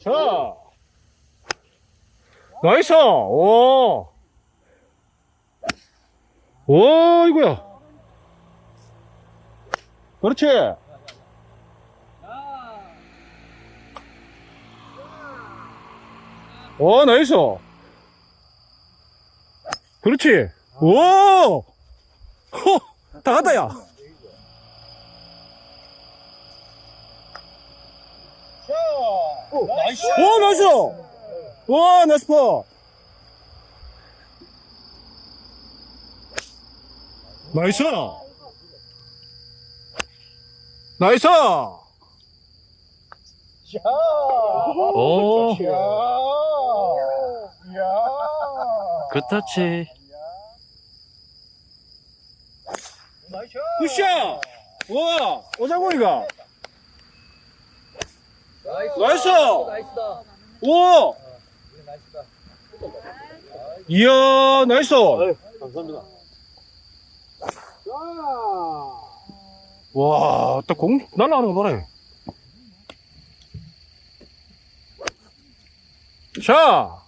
자. 나이스! 오! 오, 이거야. 그렇지. 오, 나이스. 그렇지. 오! 허! 다 갔다, 야. 오, 나이스. 오, 나이스! 와, 나이스 퍼! 나이스! 나이스! 야. 오. 야. 야. 굿터치. 나이스. 굿샷! 와, 오장군이가. 나이스. 오! 이야, 나이스! 감사합니다. 와, 딱 공 날라가는 거 봐라. 자,